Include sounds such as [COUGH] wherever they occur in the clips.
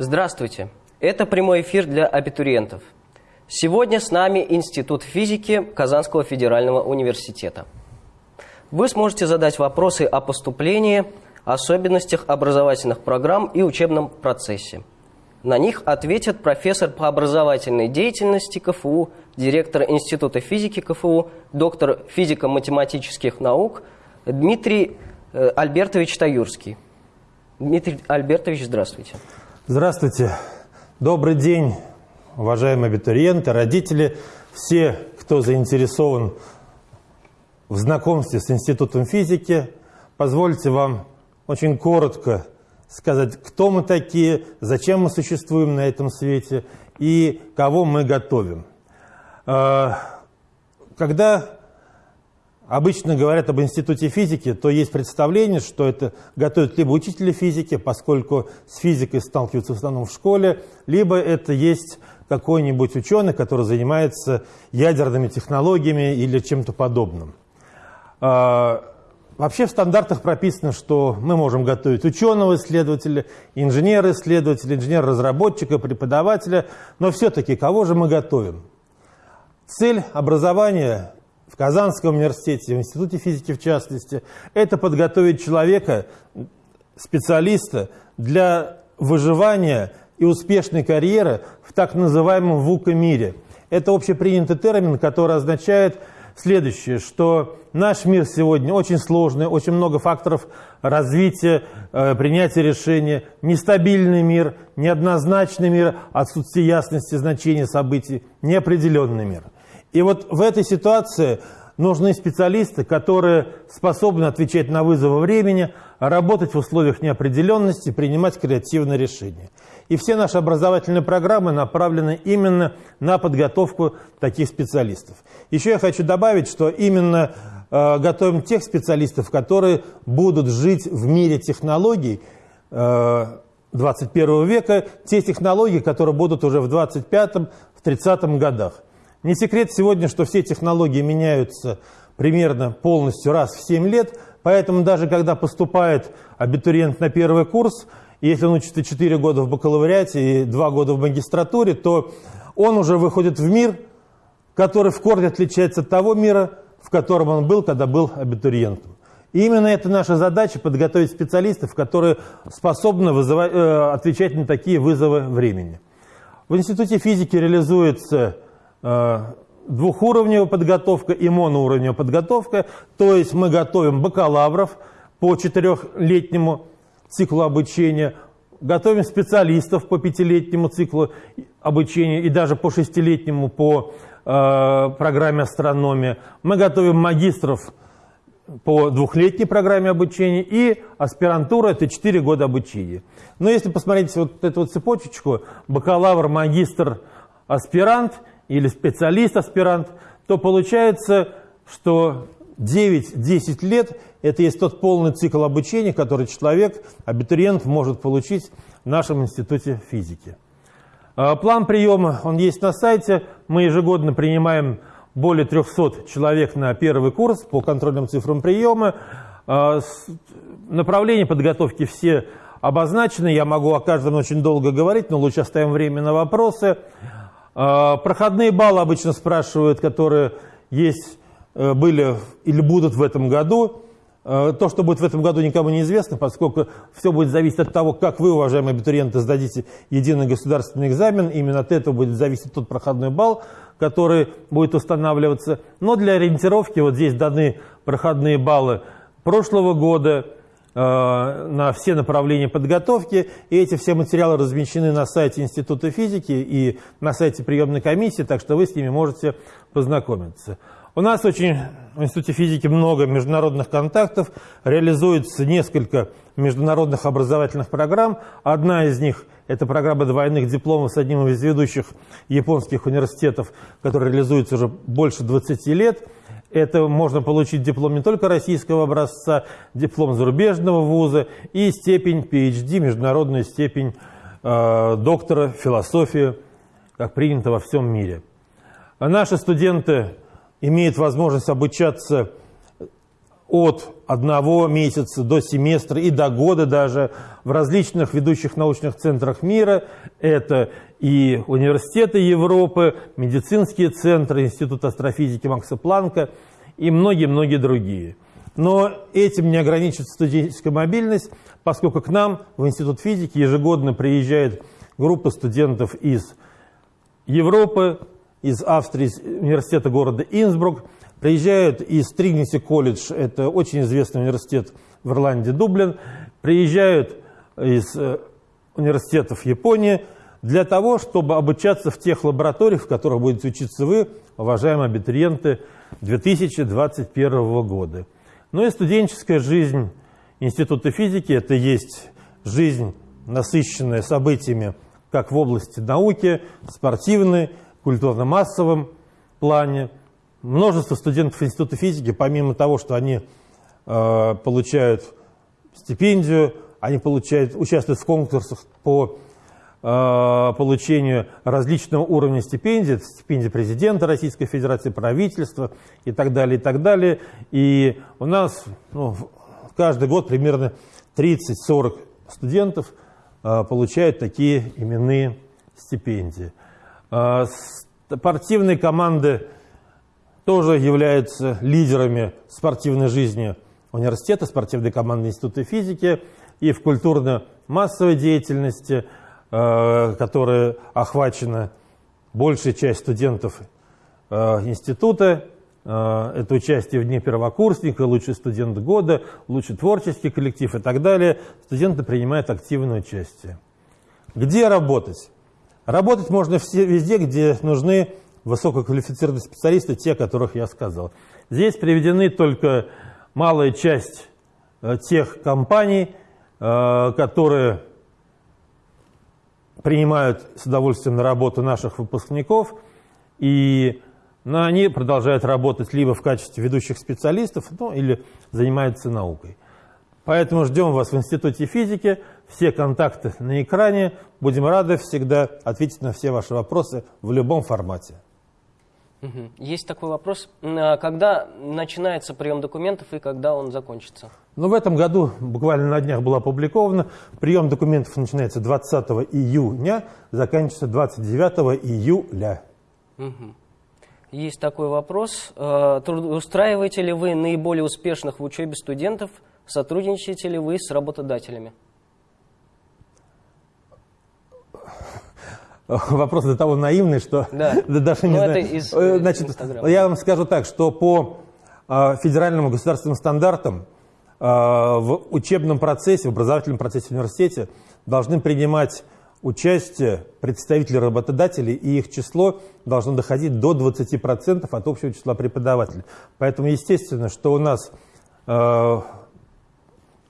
Здравствуйте! Это прямой эфир для абитуриентов. Сегодня с нами Институт физики Казанского федерального университета. Вы сможете задать вопросы о поступлении, особенностях образовательных программ и учебном процессе. На них ответят профессор по образовательной деятельности КФУ, директор Института физики КФУ, доктор физико-математических наук Дмитрий э, Альбертович Таюрский. Дмитрий Альбертович, здравствуйте. Здравствуйте. Добрый день, уважаемые абитуриенты, родители, все, кто заинтересован в знакомстве с Институтом физики. Позвольте вам очень коротко сказать, кто мы такие, зачем мы существуем на этом свете и кого мы готовим. А, когда обычно говорят об институте физики, то есть представление, что это готовят либо учители физики, поскольку с физикой сталкиваются в основном в школе, либо это есть какой-нибудь ученый, который занимается ядерными технологиями или чем-то подобным. А, вообще в стандартах прописано, что мы можем готовить ученого-исследователя, инженера-исследователя, инженера-разработчика, преподавателя, но все-таки кого же мы готовим? Цель образования Казанском университете, в Институте физики в частности, это подготовить человека, специалиста для выживания и успешной карьеры в так называемом ВУКа-мире. Это общепринятый термин, который означает следующее, что наш мир сегодня очень сложный, очень много факторов развития, э, принятия решения, нестабильный мир, неоднозначный мир, отсутствие ясности значения событий, неопределенный мир. И вот в этой ситуации нужны специалисты, которые способны отвечать на вызовы времени, работать в условиях неопределенности, принимать креативные решения. И все наши образовательные программы направлены именно на подготовку таких специалистов. Еще я хочу добавить, что именно э, готовим тех специалистов, которые будут жить в мире технологий э, 21 века, те технологии, которые будут уже в 25-30 годах. Не секрет сегодня, что все технологии меняются примерно полностью раз в 7 лет, поэтому даже когда поступает абитуриент на первый курс, если он учится 4 года в бакалавриате и 2 года в магистратуре, то он уже выходит в мир, который в корне отличается от того мира, в котором он был, когда был абитуриентом. И именно это наша задача – подготовить специалистов, которые способны вызывать, э, отвечать на такие вызовы времени. В Институте физики реализуется двухуровневая подготовка и моноуровневая подготовка, то есть мы готовим бакалавров по четырехлетнему циклу обучения, готовим специалистов по пятилетнему циклу обучения и даже по шестилетнему по э, программе астрономия. Мы готовим магистров по двухлетней программе обучения и аспирантура – это 4 года обучения. Но если посмотреть вот эту вот цепочечку, бакалавр, магистр, аспирант или специалист-аспирант, то получается, что 9-10 лет – это есть тот полный цикл обучения, который человек, абитуриент, может получить в нашем институте физики. А, план приема, он есть на сайте. Мы ежегодно принимаем более 300 человек на первый курс по контрольным цифрам приема. А, направления подготовки все обозначены. Я могу о каждом очень долго говорить, но лучше оставим время на вопросы. А, проходные баллы обычно спрашивают, которые есть Э, были или будут в этом году. Э, то, что будет в этом году, никому не известно, поскольку все будет зависеть от того, как вы, уважаемые абитуриенты, сдадите единый государственный экзамен. Именно от этого будет зависеть тот проходной балл, который будет устанавливаться. Но для ориентировки вот здесь даны проходные баллы прошлого года на все направления подготовки. И эти все материалы размещены на сайте Института физики и на сайте приемной комиссии, так что вы с ними можете познакомиться. У нас очень в Институте физики много международных контактов, реализуется несколько международных образовательных программ. Одна из них – это программа двойных дипломов с одним из ведущих японских университетов, которая реализуется уже больше 20 лет. Это можно получить диплом не только российского образца, диплом зарубежного вуза и степень PhD, международную степень э, доктора философии, как принято во всем мире. Наши студенты имеет возможность обучаться от одного месяца до семестра и до года даже в различных ведущих научных центрах мира. Это и университеты Европы, медицинские центры, Институт астрофизики Макса Планка и многие-многие другие. Но этим не ограничится студенческая мобильность, поскольку к нам в Институт физики ежегодно приезжает группа студентов из Европы, из Австрии, из университета города Инсбрук, приезжают из Тригниси колледж, это очень известный университет в Ирландии, Дублин, приезжают из э, университетов Японии для того, чтобы обучаться в тех лабораториях, в которых будете учиться вы, уважаемые абитуриенты, 2021 года. Ну и студенческая жизнь Института физики – это есть жизнь, насыщенная событиями как в области науки, спортивной, культурно-массовом плане. Множество студентов Института физики, помимо того, что они э, получают стипендию, они получают, участвуют в конкурсах по э, получению различного уровня стипендий, это стипендия президента Российской Федерации, правительства и так далее, и так далее. И у нас ну, каждый год примерно 30-40 студентов э, получают такие именные стипендии. Э, спортивные команды тоже являются лидерами спортивной жизни университета, спортивной команды Института физики и в культурно-массовой деятельности, э, которая охвачена большая часть студентов э, института. Э, это участие в Дне первокурсника, лучший студент года, лучший творческий коллектив и так далее. Студенты принимают активное участие. Где работать? Работать можно везде, где нужны высококвалифицированные специалисты, те, которых я сказал. Здесь приведены только малая часть э, тех компаний, э, которые принимают с удовольствием на работу наших выпускников, и но они продолжают работать либо в качестве ведущих специалистов, ну, или занимаются наукой. Поэтому ждем вас в Институте физики. Все контакты на экране. Будем рады всегда ответить на все ваши вопросы в любом формате. Есть такой вопрос. А когда начинается прием документов и когда он закончится? Ну, в этом году буквально на днях было опубликовано. Прием документов начинается 20 июня, заканчивается 29 июля. Угу. Есть такой вопрос. А, устраиваете ли вы наиболее успешных в учебе студентов? Сотрудничаете ли вы с работодателями? Вопрос до того наивный, что да. [LAUGHS] даже не Но знаю. Из, э, Значит, я вам скажу так, что по э, федеральным государственным стандартам э, в учебном процессе, в образовательном процессе в университете должны принимать участие представители работодателей, и их число должно доходить до 20% от общего числа преподавателей. Поэтому естественно, что у нас э,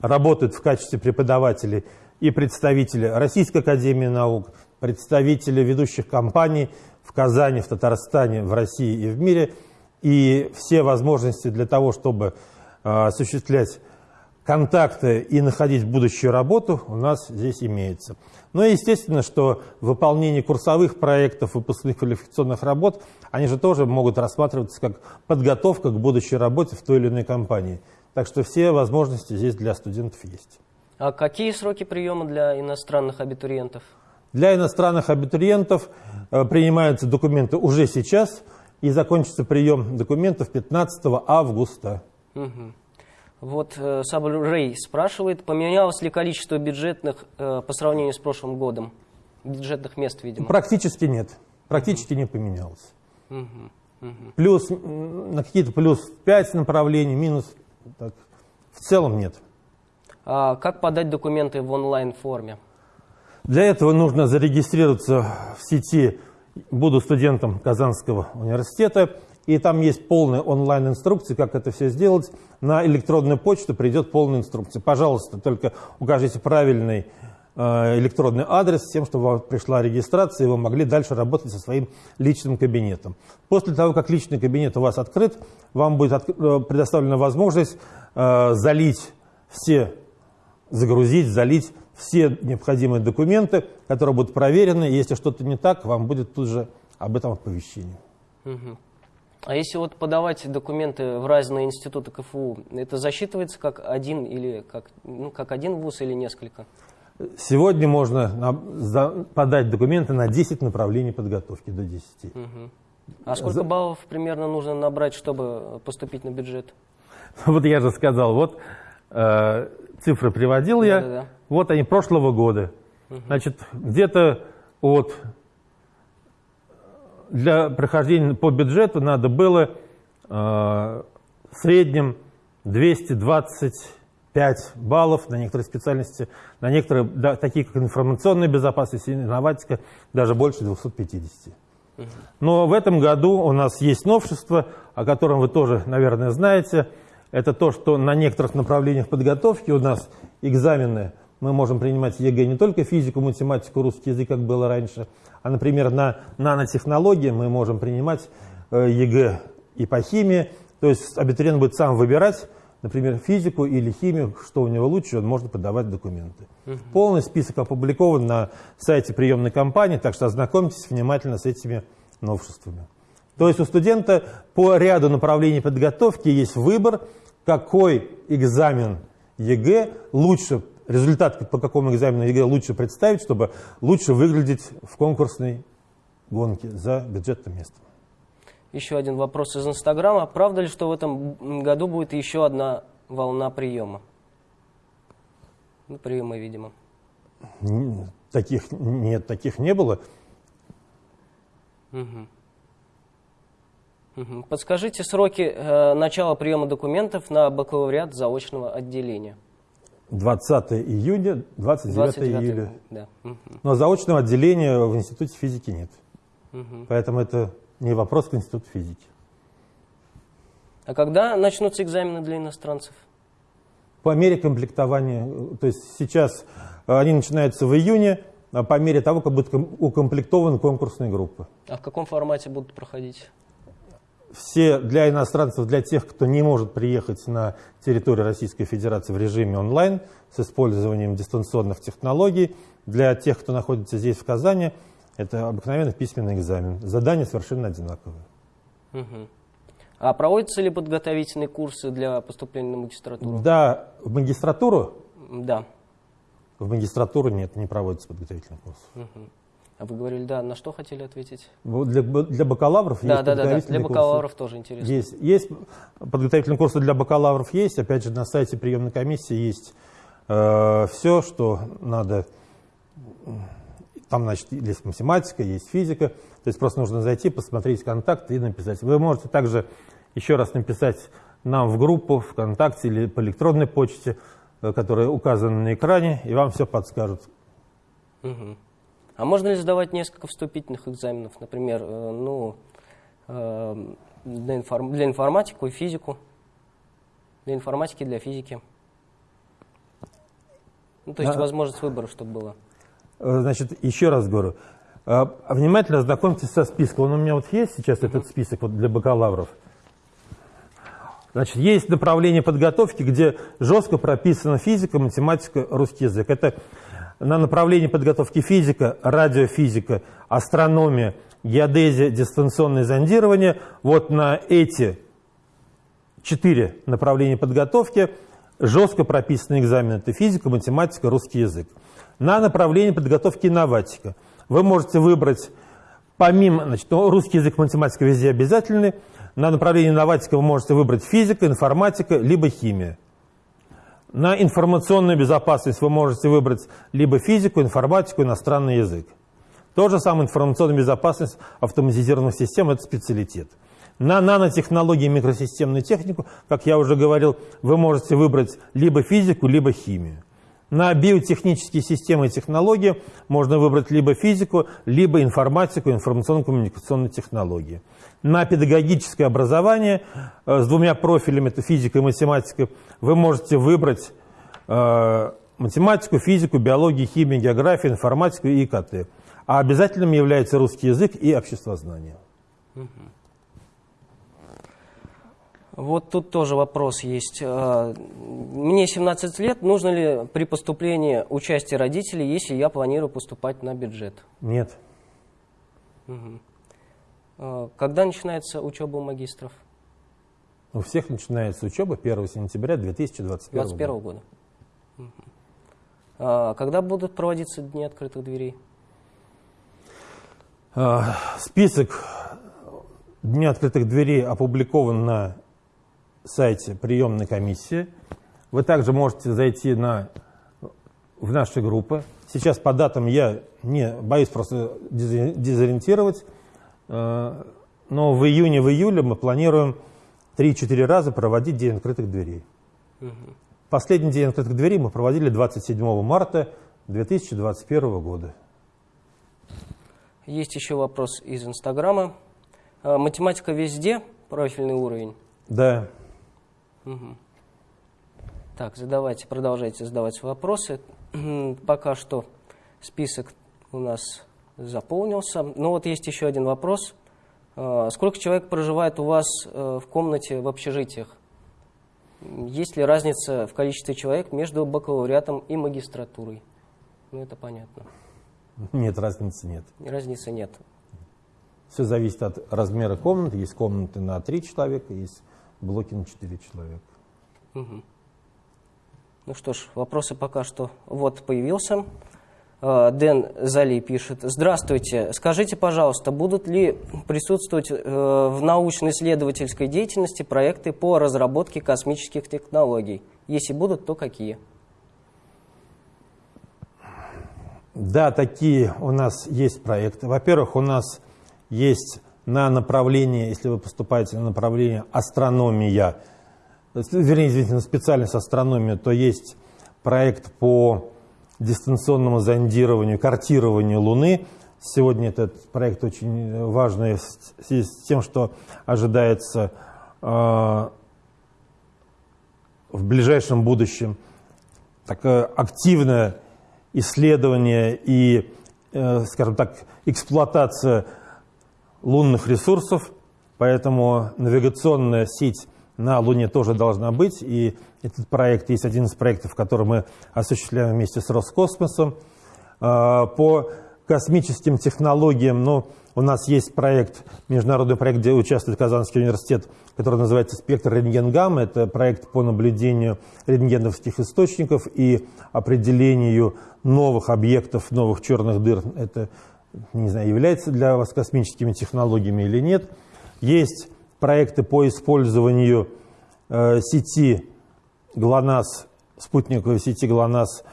работают в качестве преподавателей и представители Российской Академии Наук, представители ведущих компаний в Казани, в Татарстане, в России и в мире. И все возможности для того, чтобы э, осуществлять контакты и находить будущую работу у нас здесь имеется. Но ну естественно, что выполнение курсовых проектов, выпускных квалификационных работ, они же тоже могут рассматриваться как подготовка к будущей работе в той или иной компании. Так что все возможности здесь для студентов есть. А какие сроки приема для иностранных абитуриентов? Для иностранных абитуриентов э, принимаются документы уже сейчас, и закончится прием документов 15 августа. Угу. Вот э, Сабр Рей спрашивает, поменялось ли количество бюджетных э, по сравнению с прошлым годом? Бюджетных мест, видимо. Практически нет. Практически угу. не поменялось. Угу. Угу. Плюс на какие-то плюс 5 направлений, минус. Так. В целом нет. А как подать документы в онлайн-форме? Для этого нужно зарегистрироваться в сети «Буду студентом Казанского университета». И там есть полная онлайн-инструкция, как это все сделать. На электронную почту придет полная инструкция. Пожалуйста, только укажите правильный э, электронный адрес с тем, чтобы вам пришла регистрация, и вы могли дальше работать со своим личным кабинетом. После того, как личный кабинет у вас открыт, вам будет от, э, предоставлена возможность э, залить все, загрузить, залить все необходимые документы, которые будут проверены. Если что-то не так, вам будет тут же об этом оповещение. Угу. А если вот подавать документы в разные институты КФУ, это засчитывается как один или как, ну, как один вуз или несколько? Сегодня можно подать документы на 10 направлений подготовки до 10. Мгм. А сколько За- баллов примерно нужно набрать, чтобы поступить на бюджет? [LAUGHS] Вот я же сказал, вот э, цифры приводил я, Да-да-да. вот они прошлого года. Значит, где-то от для прохождения по бюджету надо было э, в среднем 225 баллов на некоторые специальности, на некоторые, да, такие как информационная безопасность и инноватика, даже больше 250. Но в этом году у нас есть новшество, о котором вы тоже, наверное, знаете. Это то, что на некоторых направлениях подготовки у нас экзамены мы можем принимать ЕГЭ не только физику, математику, русский язык, как было раньше, а, например, на нанотехнологии мы можем принимать э, ЕГЭ и по химии. То есть абитуриент будет сам выбирать, например, физику или химию, что у него лучше, он может подавать документы. Полный список опубликован на сайте приемной кампании, так что ознакомьтесь внимательно с этими новшествами. То есть у студента по ряду направлений подготовки есть выбор, какой экзамен ЕГЭ лучше, результат по какому экзамену ЕГЭ лучше представить, чтобы лучше выглядеть в конкурсной гонке за бюджетное место. Еще один вопрос из Инстаграма. Правда ли, что в этом году будет еще одна волна приема? Ну, приема, видимо. Таких нет, таких не было. Мгм. Подскажите сроки э, начала приема документов на бакалавриат заочного отделения. 20 июня, 29 29 июля. Да. Но заочного отделения в Институте физики нет. Мгм. Поэтому это не вопрос к Институту физики. А когда начнутся экзамены для иностранцев? По мере комплектования, э, то есть сейчас э, они начинаются в июне, а по мере того, как будут ком- укомплектованы конкурсные группы. А в каком формате будут проходить? Все для иностранцев, для тех, кто не может приехать на территорию Российской Федерации в режиме онлайн с использованием дистанционных технологий, для тех, кто находится здесь, в Казани, это обыкновенный письменный экзамен. Задания совершенно одинаковые. Мгм. А проводятся ли подготовительные курсы для поступления на магистратуру? Да, в магистратуру, Да. в магистратуру нет, не проводится подготовительный курс. Мгм. А вы говорили, да, на что хотели ответить? Вот Для, для бакалавров Да, есть да, да, да. Для подготовительные курсы. бакалавров тоже интересно. Есть, есть подготовительные курсы для бакалавров есть. Опять же, на сайте приемной комиссии есть все, что надо. Там, значит, есть математика, есть физика. То есть просто нужно зайти, посмотреть контакты и написать. Вы можете также еще раз написать нам в группу ВКонтакте или по электронной почте, э, которая указана на экране, и вам все подскажут. Мгм. А можно ли сдавать несколько вступительных экзаменов, например, э, ну, э, для, информ- для информатику и физику, для информатики и для физики? Ну, то есть Да. возможность выбора, чтобы было. Э, Значит, еще раз говорю, внимательно ознакомьтесь со списком. Он у меня вот есть сейчас, этот список вот для бакалавров. Значит, есть направление подготовки, где жестко прописана физика, математика, русский язык. Это на направлении подготовки физика, радиофизика, астрономия, геодезия, дистанционное зондирование. Вот на эти четыре направления подготовки жестко прописаны экзамены. Это физика, математика, русский язык. На направлении подготовки инноватика вы можете выбрать, помимо, значит, ну, русский язык, математика везде обязательны. На направлении инноватика вы можете выбрать физика, информатика, либо химия. На информационную безопасность вы можете выбрать либо физику, информатику, иностранный язык. То же самое информационная безопасность автоматизированных систем – это специалитет. На нанотехнологии и микросистемную технику, как я уже говорил, вы можете выбрать либо физику, либо химию. На биотехнические системы и технологии можно выбрать либо физику, либо информатику, информационно-коммуникационные технологии. На педагогическое образование э, с двумя профилями, это физика и математика, вы можете выбрать э, математику, физику, биологию, химию, географию, информатику и ИКТ. А обязательным является русский язык и обществознание. Вот тут тоже вопрос есть. А, Мне 17 лет, нужно ли при поступлении участие родителей, если я планирую поступать на бюджет? Нет. Э, когда начинается учеба у магистров? У всех начинается учеба 1 сентября 2021 2021 года. Угу. А когда будут проводиться дни открытых дверей? Список Дни открытых дверей опубликован на сайте приемной комиссии. Вы также можете зайти на, в наши группы. Сейчас по датам я не боюсь просто дезориентировать, э, но в июне, в июле мы планируем 3-4 раза проводить День открытых дверей. Угу. Последний День открытых дверей мы проводили 27 марта 2021 года. Есть еще вопрос из Инстаграма. А, математика везде, профильный уровень? Да. Угу. Так, задавайте, продолжайте задавать вопросы. [CLEARS THROAT] Пока что список у нас заполнился. Но ну вот есть еще один вопрос. А, сколько человек проживает у вас э, в комнате в общежитиях? Есть ли разница в количестве человек между бакалавриатом и магистратурой? Ну, это понятно. Нет, разницы нет. Разницы нет. Все зависит от размера комнаты. Есть комнаты на 3 человека, есть блоки на 4 человека. Угу. Ну что ж, вопросы пока что. Вот появился. А, Дэн Зали пишет. Здравствуйте. Скажите, пожалуйста, будут ли присутствовать э, в научно-исследовательской деятельности проекты по разработке космических технологий? Если будут, то какие? Да, такие у нас есть проекты. Во-первых, у нас есть на направление, если вы поступаете на направление астрономия, вернее, извините, на специальность астрономия, то есть проект по дистанционному зондированию, картированию Луны. Сегодня этот проект очень важный в связи с тем, что ожидается э, в ближайшем будущем такое активное исследование и, э, скажем так, эксплуатация лунных ресурсов, поэтому навигационная сеть на Луне тоже должна быть. И этот проект есть один из проектов, который мы осуществляем вместе с Роскосмосом. А, по космическим технологиям, ну, у нас есть проект, международный проект, где участвует Казанский университет, который называется «Спектр рентгенгамма». Это проект по наблюдению рентгеновских источников и определению новых объектов, новых черных дыр. Это не знаю, является для вас космическими технологиями или нет. Есть проекты по использованию э, сети ГЛОНАСС, спутниковой сети ГЛОНАСС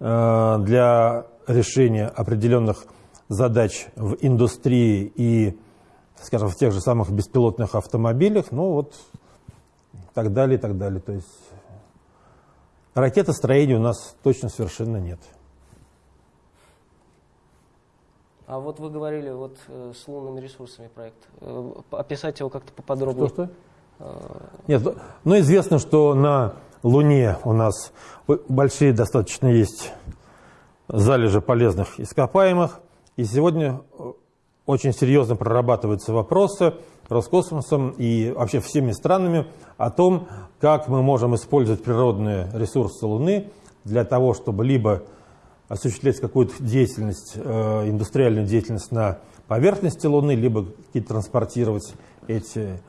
э, для решения определенных задач в индустрии и, скажем, в тех же самых беспилотных автомобилях, ну вот, так далее, так далее. То есть ракетостроения у нас точно совершенно нет. А вот вы говорили вот э, с лунными ресурсами проект. Э, описать его как-то поподробнее. Что, что? Э, Нет, ну, ну известно, что на Луне у нас большие достаточно есть залежи полезных ископаемых. И сегодня очень серьезно прорабатываются вопросы Роскосмосом и вообще всеми странами о том, как мы можем использовать природные ресурсы Луны для того, чтобы либо осуществлять какую-то деятельность, э, индустриальную деятельность на поверхности Луны, либо транспортировать эти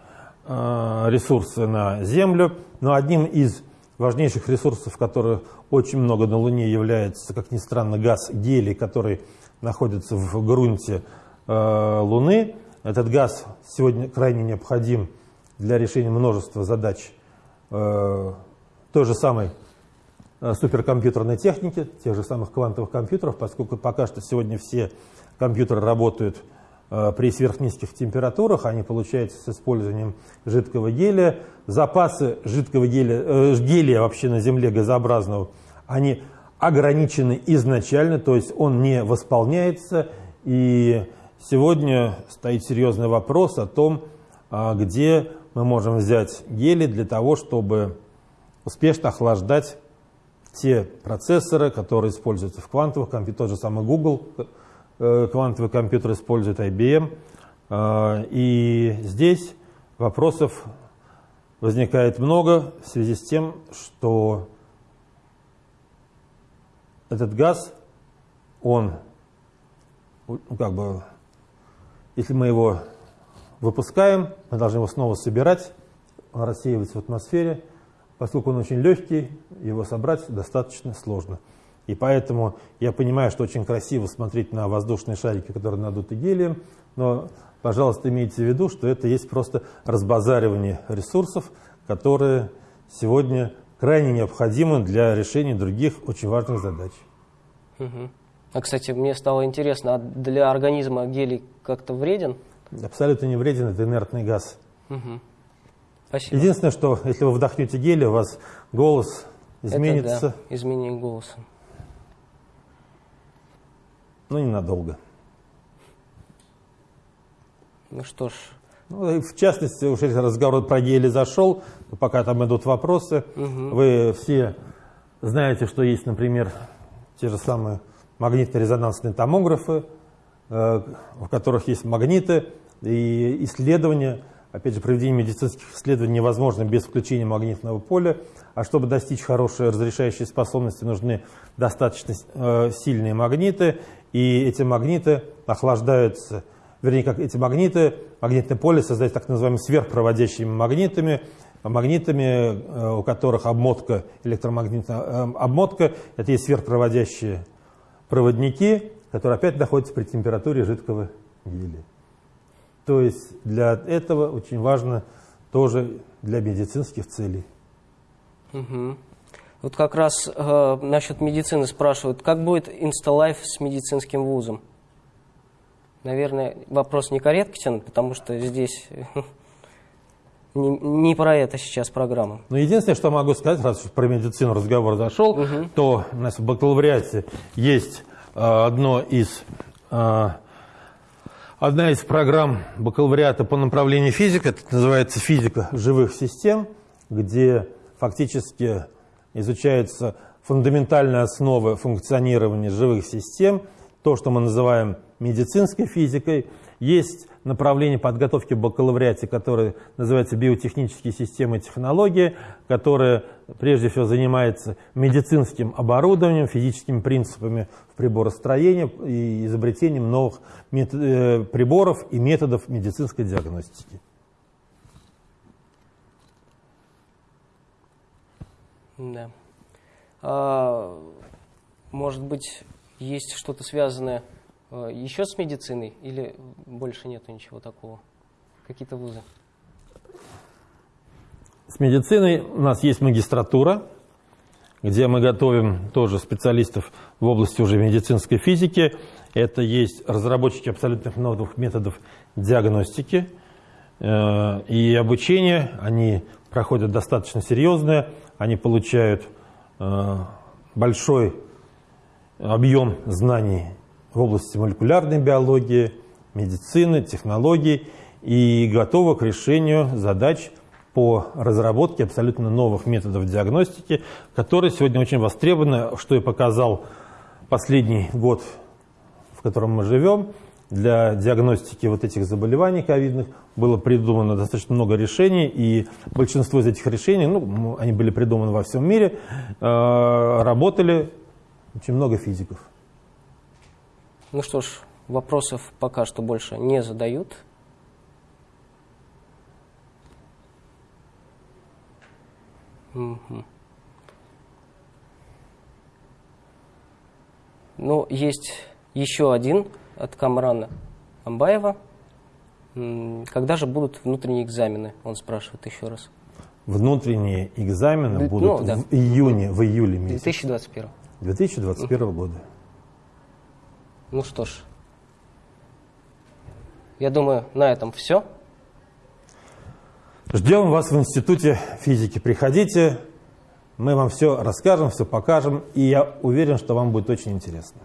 э, ресурсы на Землю. Но одним из важнейших ресурсов, которые очень много на Луне, является, как ни странно, газ гелий, который находится в грунте э, Луны. Этот газ сегодня крайне необходим для решения множества задач той же самой Э, суперкомпьютерной техники, тех же самых квантовых компьютеров, поскольку пока что сегодня все компьютеры работают э, при сверхнизких температурах, они получаются с использованием жидкого гелия. Запасы жидкого гелия, э, гелия вообще на Земле газообразного, они ограничены изначально, то есть он не восполняется. И сегодня стоит серьезный вопрос о том, а, где мы можем взять гелий для того, чтобы успешно охлаждать те процессоры, которые используются в квантовых компьютерах, тот же самый Google э, квантовый компьютер использует IBM. Э, и здесь вопросов возникает много в связи с тем, что этот газ, он, ну, как бы, если мы его выпускаем, мы должны его снова собирать, он рассеивается в атмосфере. Поскольку он очень легкий, его собрать достаточно сложно. И поэтому я понимаю, что очень красиво смотреть на воздушные шарики, которые надуты гелием, но, пожалуйста, имейте в виду, что это есть просто разбазаривание ресурсов, которые сегодня крайне необходимы для решения других очень важных задач. Угу. А, кстати, мне стало интересно, а для организма гелий как-то вреден? Абсолютно не вреден, это инертный газ. Угу. Спасибо. Единственное, что если вы вдохнете гелий, у вас голос изменится. Это, да, изменение голоса. Но ненадолго. Ну что ж. Ну, в частности, уже разговор про гели зашел, пока там идут вопросы. Угу. Вы все знаете, что есть, например, те же самые магнитно-резонансные томографы, э, в которых есть магниты и исследования – Опять же, проведение медицинских исследований невозможно без включения магнитного поля, а чтобы достичь хорошей разрешающей способности, нужны достаточно э, сильные магниты, и эти магниты охлаждаются, вернее, как эти магниты, магнитное поле создается так называемыми сверхпроводящими магнитами, магнитами, э, у которых обмотка, электромагнитная э, обмотка, это есть сверхпроводящие проводники, которые опять находятся при температуре жидкого гелия. То есть для этого очень важно тоже для медицинских целей. Угу. Вот как раз э, насчет медицины спрашивают, как будет Инсталайф с медицинским вузом? Наверное, вопрос некорректен, потому что здесь [LAUGHS] не, не про это сейчас программа. Ну, единственное, что могу сказать, раз про медицину разговор зашел, угу. то у нас в бакалавриате есть э, одно из э, Одна из программ бакалавриата по направлению физика, это называется физика живых систем, где фактически изучаются фундаментальные основы функционирования живых систем, то, что мы называем медицинской физикой. Есть направление подготовки в бакалавриате, которое называется биотехнические системы и технологии, которое прежде всего занимается медицинским оборудованием, физическими принципами в приборостроении и изобретением новых э, приборов и методов медицинской диагностики. Да. А, может быть, есть что-то связанное еще с медициной или больше нету ничего такого? Какие-то вузы? С медициной у нас есть магистратура, где мы готовим тоже специалистов в области уже медицинской физики. Это есть разработчики абсолютных новых методов диагностики э, и обучения. Они проходят достаточно серьезное, они получают э, большой объем знаний в области молекулярной биологии, медицины, технологий и готова к решению задач по разработке абсолютно новых методов диагностики, которые сегодня очень востребованы, что и показал последний год, в котором мы живем. Для диагностики вот этих заболеваний ковидных было придумано достаточно много решений, и большинство из этих решений, ну, они были придуманы во всем мире, э, работали очень много физиков. Ну что ж, вопросов пока что больше не задают. Угу. Ну, есть еще один от Камрана Амбаева. Когда же будут внутренние экзамены? Он спрашивает еще раз. Внутренние экзамены будут ну, да. в июне, в июле месяце. 2021. 2021 года. Ну что ж, я думаю, на этом все. Ждем вас в Институте физики. Приходите, мы вам все расскажем, все покажем, и я уверен, что вам будет очень интересно.